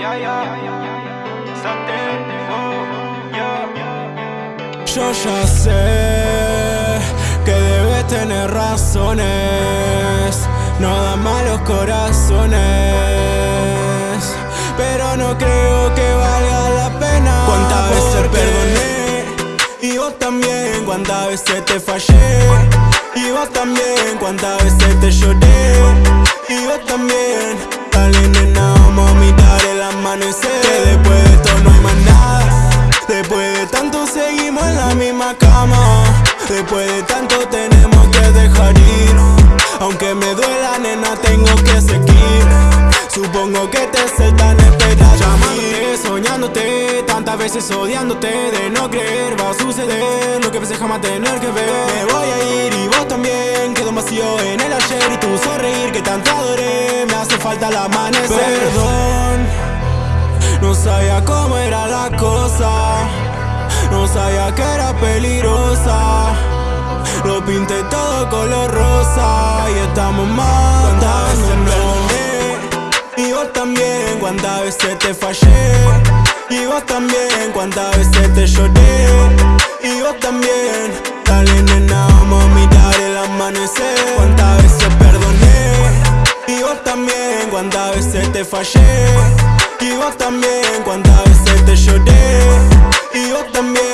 Yo ya sé que debes tener razones, no da malos corazones, pero no creo que valga la pena. ¿Cuántas veces perdoné? Y vos también, cuántas veces te fallé. Y vos también, cuántas veces te lloré. Seguimos en la misma cama. Después de tanto tenemos que dejar ir. Aunque me duela nena tengo que seguir. Supongo que te sé tan esperar Llamándote, soñándote Tantas veces odiándote De no creer. Va a suceder Lo que pensé jamás tener que ver. Me voy a ir y vos también. Quedó un vacío en el ayer Y tu sonreír que tanto adoré. Me hace falta el amanecer. Perdón. No sabía cómo era la cosa No sabía que era peligrosa. Lo pinté todo color rosa Y estamos matándonos Y vos también, cuántas veces te fallé. Y vos también, cuántas veces te lloré. Y vos también, dale nena, vamos a mirar el amanecer. Cuántas veces perdoné. Y vos también, cuántas veces te fallé. Y vos también cuando también.